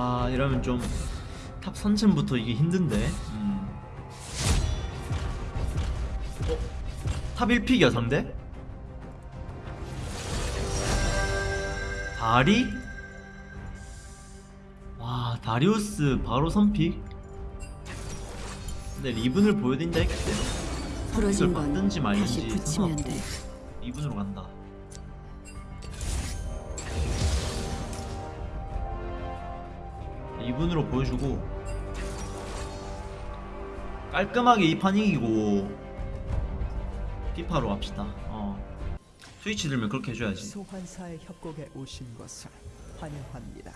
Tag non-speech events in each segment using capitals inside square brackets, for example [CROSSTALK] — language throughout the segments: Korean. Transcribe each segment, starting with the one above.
아 이러면 좀 탑 선챔부터 이게 힘든데 음. 어? 탑 1pick이야 상대? 다리? 와 다리우스 바로 선픽 근데 리븐을 보여드린다 했기 때문에 건 받든지 말든지 상관없고. 돼. 리븐으로 간다 리븐으로 보여주고 깔끔하게 이판 이기고 피파로 갑시다 어 스위치 들면 그렇게 해줘야지 소환사의 협곡에 오신 것을 환영합니다.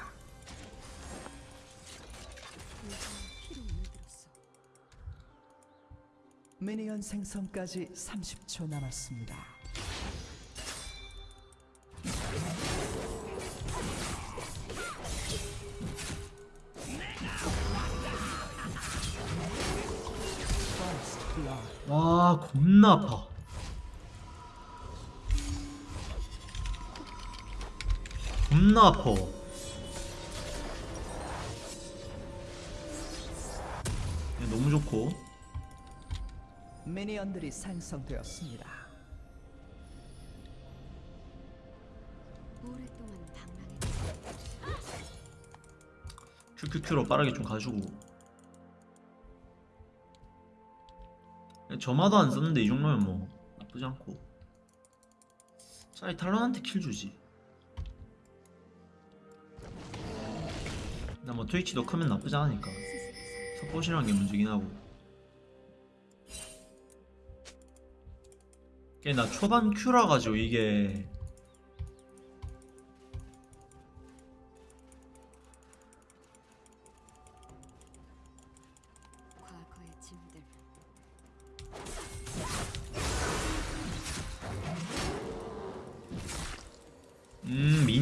미니언 생성까지 30초 남았습니다. 와 겁나 아파 겁나 아파 네, 너무 좋고 미니언들이 생성되었습니다. 오랫동안 방랑했지. 큐큐큐로 빠르게 좀 가지고 점화도 안 썼는데 이 정도면 뭐 나쁘지 않고. 차라리 탈론한테 킬 주지. 나 뭐 트위치도 크면 나쁘지 않으니까 서폿이라는 게 문제긴 하고. 이게 나 초반 큐라 가지고 이게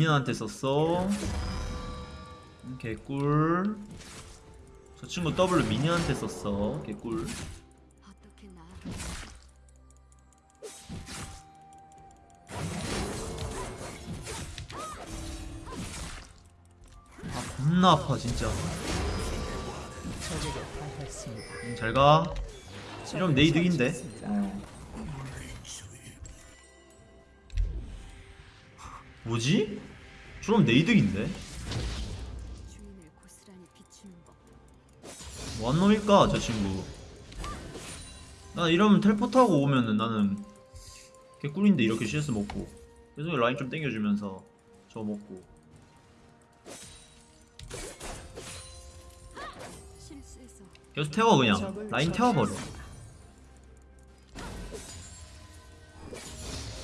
미니언한테 썼어. 음, 개꿀. 저 친구 W 미니언한테 썼어. 개꿀? 아 겁나 아파 진짜. 음, 잘가. 이러면 내 이득인데 뭐지? 저럼 내 이득인데? 뭐한 놈일까 저 친구? 나 이러면 텔포트하고 오면은 나는 개꿀인데 이렇게 CS 먹고. 계속 라인 좀 땡겨주면서 저거 먹고. 계속 태워 그냥. 라인 태워버려.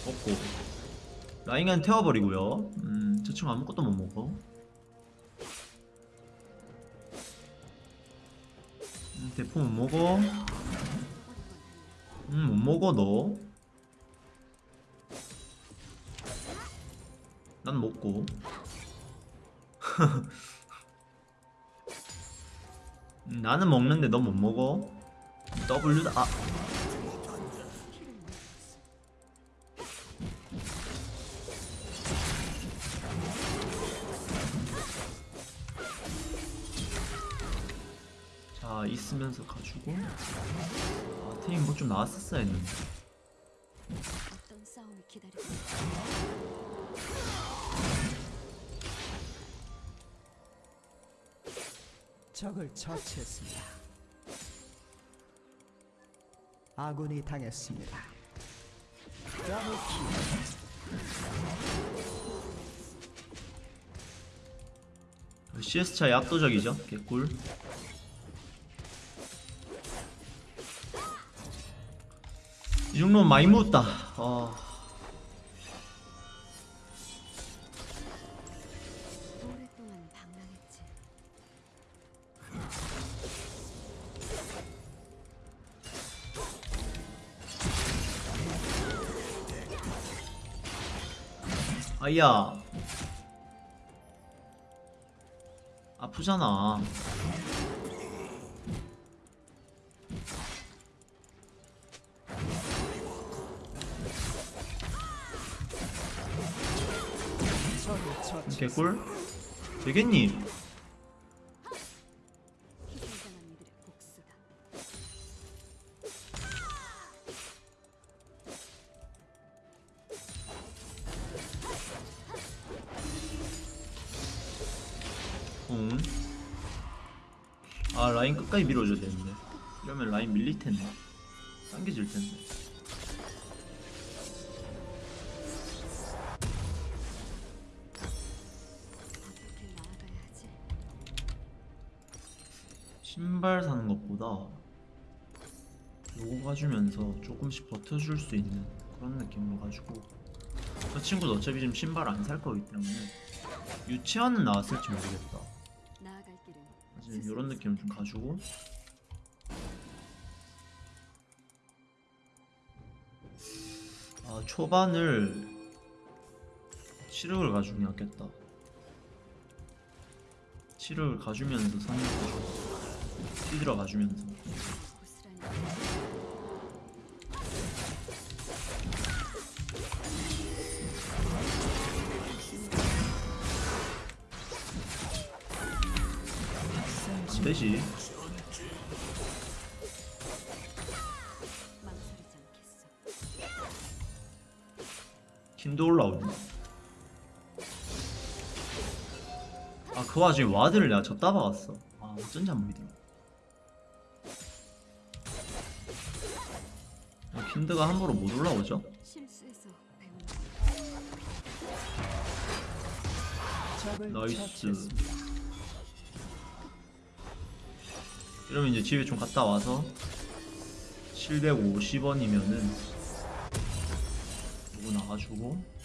먹고 라인 그냥 태워버리고요. 음 저 친구 아무것도 못 먹어. 음, 대포 못 먹어. 음 못 먹어 너. 난 먹고. [LAUGHS] 음, 나는 먹는데 넌못 먹어. W다 아 자 있으면서 가지고 아 테임 뭐 좀 나왔었어야 했는데 어떤 싸움이 기다리고 있어. 적을 처치했습니다. 아군이 당했습니다. 더블킬. CS 차이 압도적이죠 개꿀 이 정도면 많이 묻다. 아 오랫동안 방랑했지. 아야. 아프잖아 개꿀? 되겠니? 음. 아 라인 끝까지 밀어줘야 되는데. 이러면 라인 밀릴 텐데. 당겨질 텐데. 신발 사는 것보다 요거 가주면서 조금씩 버텨줄 수 있는 그런 느낌으로 가지고 저 친구도 어차피 지금 신발 안 살 거기 때문에 유치원은 나왔을지 모르겠다. 지금 이런 느낌을 좀 가지고. 아 초반을 치력을 가주는 게 낫겠다. 치력을 가주면서 상륙 휘들어 가주면서. 않겠어. 킨도 올라오네. 아그 와중에 ward를 내가 저따 박았어. 아 어쩐지 안 보이더라 아, 킨드가 함부로 못 올라오죠? nice. 이러면 이제 집에 좀 갔다 와서 750원이면은 이거 나가주고.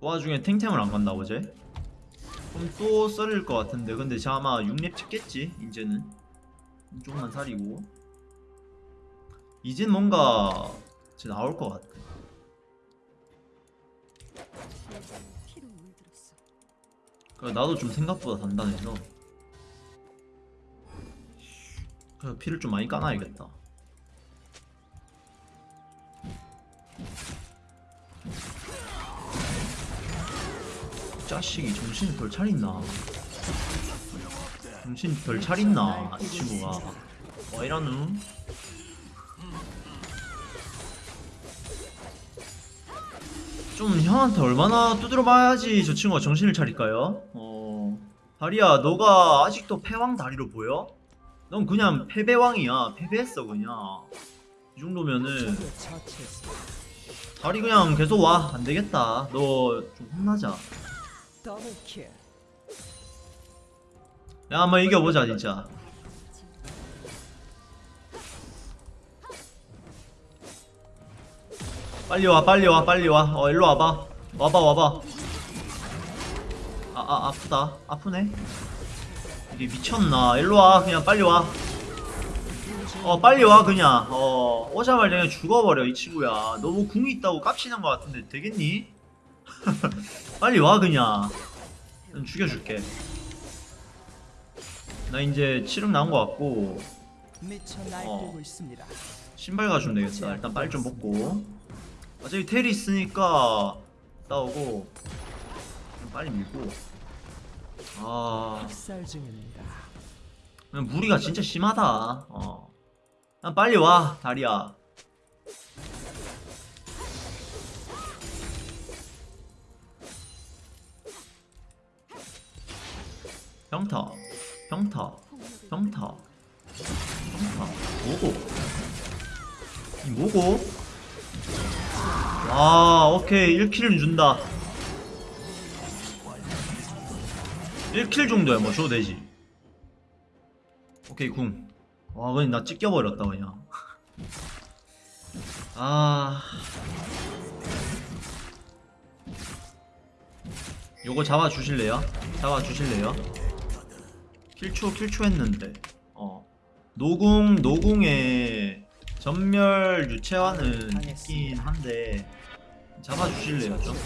그 와중에 탱탱을 안 간다고 쟤? 그럼 또 썰릴 것 같은데 근데 쟤 아마 6렙 찍겠지 이제는 조금만 살이고 이젠 뭔가 쟤 나올 것 같아. 내가 피로 물들었어. 그래 나도 좀 생각보다 단단해서. 그래 피를 좀 많이 까놔야겠다. 자식이 정신이 덜 차렸나? 정신 덜 차렸나 이 친구가. 뭐 이러누 좀 형한테 얼마나 두드려 봐야지 저 친구가 정신을 차릴까요? 어 다리야 너가 아직도 패왕 다리로 보여? 넌 그냥 패배왕이야 패배했어 그냥 이 정도면은. 다리 그냥 계속 와 안되겠다 너 좀 혼나자. 야 한번 이겨보자 진짜 빨리 와 빨리 와 빨리 와어 일로 와봐. 와봐 와봐. 아 아 아프다. 아프네. 이게 미쳤나. 일로 와 그냥 빨리 와어 빨리 와 그냥. 어 오자마자 그냥 죽어버려 이 친구야. 너무 궁이 있다고 깝치는 것 같은데 되겠니? [LAUGHS] 빨리 와 그냥. 난 죽여줄게. 나 이제 치름 나온 것 같고. 어. 신발 가주면 되겠다. 일단 빨리 좀 먹고 어차피 텔이 있으니까 싸우고 좀 빨리 밀고. 아. 무리가 진짜 심하다. 어. 그냥 빨리 와 다리야. 평타 평타 평타 평타. 뭐고? 이 뭐고 와 오케이. 1킬은 준다. 1킬 정도야. 뭐 줘도 되지. 오케이 궁 와 그냥 나 찢겨버렸다 그냥. [LAUGHS] 아. 요거 잡아주실래요? 잡아주실래요? 킬초 킬초 했는데. 어. 노궁 노궁의 전멸 유채화는 있긴 한데 잡아주실래요 좀?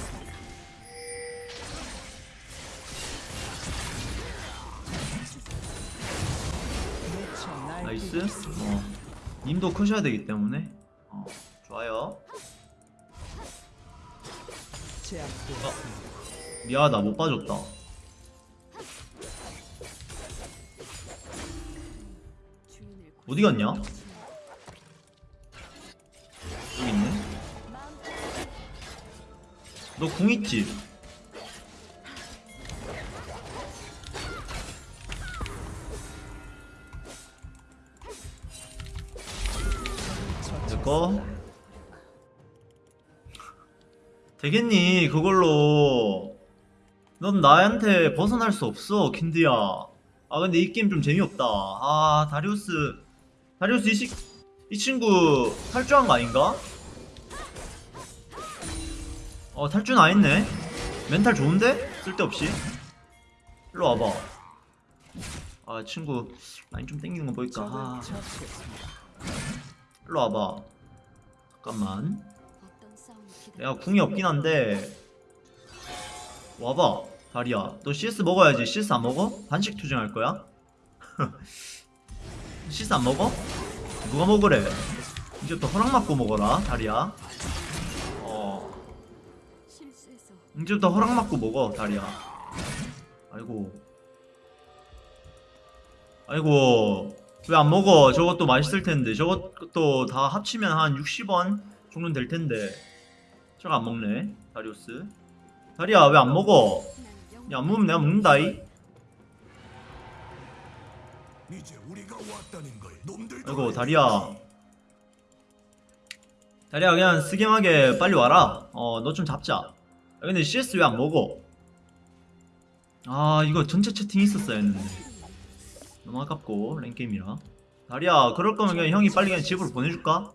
nice. 어 님도 크셔야 되기 때문에 어 좋아요 제압되었습니다. 미안하다 못 봐줬다 주인을 어디 갔냐? 또 있네. 너 궁 있지? 됐고. 되겠니 그걸로. 넌 나한테 벗어날 수 없어 킨드야. 아 근데 이 게임 좀 재미없다. 아 다리우스. 다리우스 이, 시, 이 친구 탈주한 거 아닌가? 어 탈주는 안 했네 멘탈 좋은데? 쓸데없이. 일로 와봐. 아 친구 라인 좀 땡기는 거 보니까? 아. 일로 와봐. 잠깐만. 내가 궁이 없긴 한데. 와봐 다리야. 너 CS 먹어야지. CS 안 먹어? 반씩 투쟁할 거야? [LAUGHS] CS 안 먹어? 누가 먹으래? 이제부터 허락 받고 먹어라 다리야 이제부터 허락 받고 먹어 다리야. 아이고. 아이고. 왜 안 먹어? 저것도 맛있을 텐데. 저것도 다 합치면 한 60원 정도는 될 텐데. 저거 안 먹네 다리우스. 다리야 왜 안 먹어? 난야안 먹으면 내가 먹는다이. 아이고 다리야. 다리야 그냥 스gem하게 빨리 와라. 어 너 좀 잡자. 야, 근데 CS 왜 안 먹어? 아 이거 전체 채팅 있었어야 했는데. 너무 아깝고 랭게임이라. 다리야 그럴 거면 그냥 형이 빨리 그냥 집으로 보내줄까?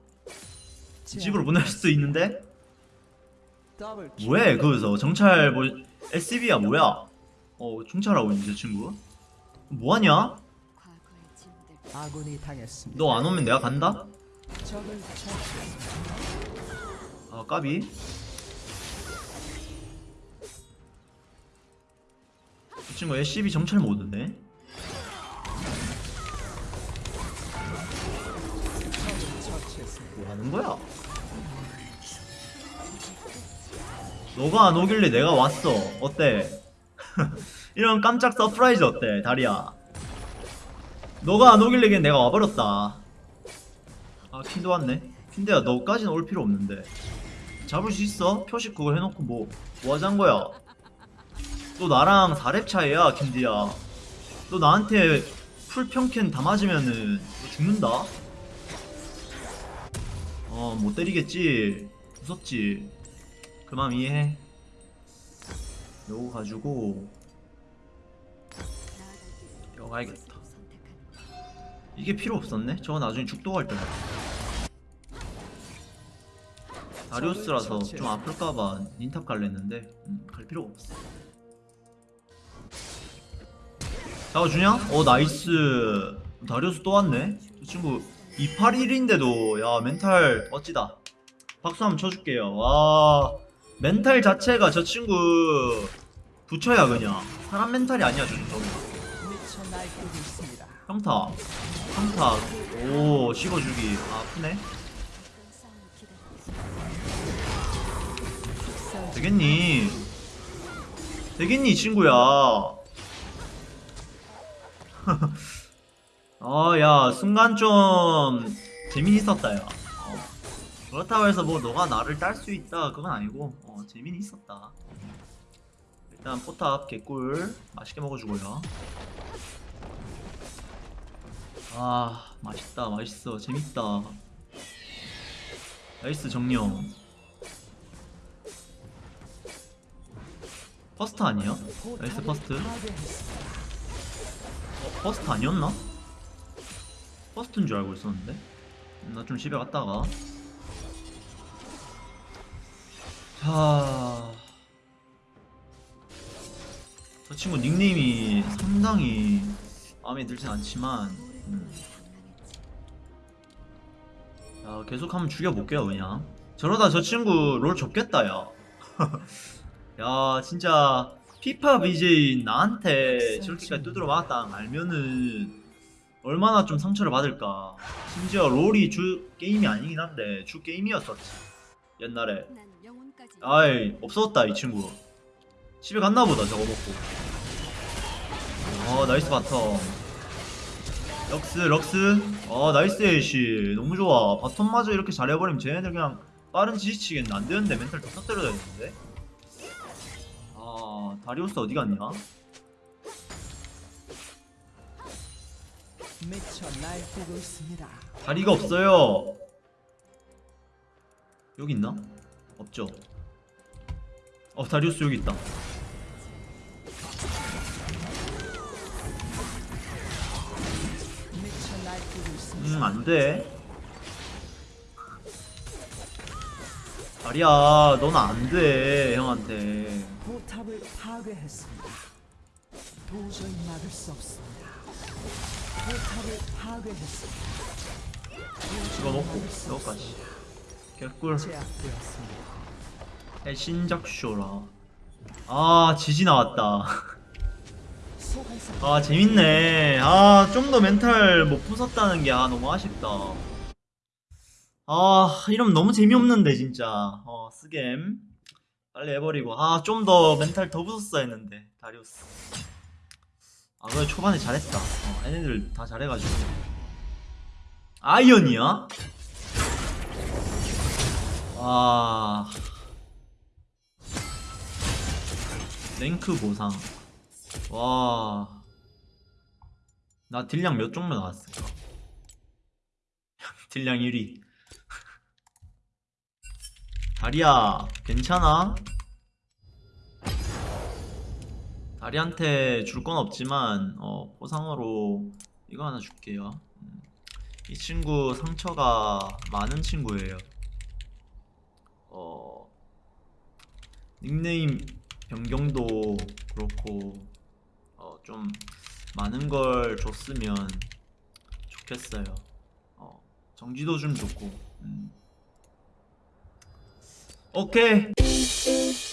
집으로 보낼 수도 있는데. 뭐해 거기서? 정찰 뭐 SCB야 뭐야? 어 정찰하고 있는 저 친구. 뭐하냐? 너 안 오면 내가 간다? 아 까비 이 친구 SCB 정찰 모드네 적을 처치했습니다. 뭐 하는 거야? 너가 안 오길래 내가 왔어 어때? [LAUGHS] 이런 깜짝 surprise 어때 다리야 너가 안 오길래 그냥 내가 와버렸다 아 킨도 왔네 킨데야 너까지는 올 필요 없는데 잡을 수 있어? 표식 그거 해놓고 뭐 뭐 하자는 거야 너 나랑 4렙 차이야 킨디야 너 나한테 풀 평캔 다 맞으면은 너 죽는다 어, 못 때리겠지. 무섭지. 그 마음 이해해. 요거 가지고 이거 가야겠다. 이게 필요 없었네. 저거 나중에 죽도 갈 때다. 다리우스라서 좀 아플까봐 닌탑 갈랬는데 음, 갈 필요가 없어. 잡아주냐? 어 nice. 다리우스 또 왔네. 저 친구 281인데도 야 멘탈 멋지다. 박수 한번 쳐줄게요. 와 멘탈 자체가 저 친구 부처야 그냥 사람 멘탈이 아니야 저 친구. 평타 평타 오 씹어주기 아, 아프네 되겠니 되겠니 친구야 아야 순간 좀 재미있었다 야 어. 그렇다고 해서 뭐 너가 나를 딸 수 있다 그건 아니고 어 재미는 있었다 일단 포탑 개꿀 맛있게 먹어주고요 아 맛있다 맛있어 재밌다 nice 정령 first 아니야? nice first. 어, first 아니었나? first인 줄 알고 있었는데? 나 좀 집에 갔다가. 자... 저 친구 닉네임이 상당히 마음에 들진 않지만 음, 당황했지 야 계속 한번 죽여볼게요 그냥. 저러다 저 친구 롤 접겠다 야. [LAUGHS] 야 진짜 피파 BJ 나한테 저렇게까지 두드려 맞았다 알면은 얼마나 좀 상처를 받을까. 심지어 롤이 주 게임이 아니긴 한데 주 게임이었었지. 옛날에. 아이 없어졌다 이 친구. 집에 갔나보다 저거 먹고. 어 nice bottom. 럭스 럭스. 어 nice 에이씨 너무 좋아. bottom마저 이렇게 잘해버리면 쟤네들 그냥 빠른 지지치겠네. 안되는데 멘탈 더 터뜨려야 되는데 아 다리우스 어디 갔냐. 다리가 없어요 여기 있나? 없죠. 어 다리우스 여기 있다. 음 안돼. 다리야 넌 안돼 형한테. 포탑을 파괴했습니다. 도저히 막을 수 없습니다. 포탑을 파괴했습니다. 이거 먹고 이거까지. 개꿀. 제압되었습니다. 신작 쇼라. 아 지지 나왔다. 아 재밌네 아 좀 더 멘탈 못 부쉈다는 게 아 너무 아쉽다 아 이러면 너무 재미없는데 진짜 어 스겜 빨리 해버리고 아 좀 더 멘탈 더 부쉈어야 했는데 다리우스 아 그래 초반에 잘했다 어, 얘네들 다 잘해가지고 아이언이야? 와 rank 보상 와. 나 딜량 몇 정도 나왔을까? [LAUGHS] 딜량 1위. 다리야, 괜찮아? 다리한테 줄 건 없지만, 어, 보상으로 이거 하나 줄게요. 음, 이 친구 상처가 많은 친구예요. 어, 닉네임 변경도 그렇고, 어, 좀 많은 걸 줬으면 좋겠어요. 어, 정지도 좀 좋고. 음. 오케이.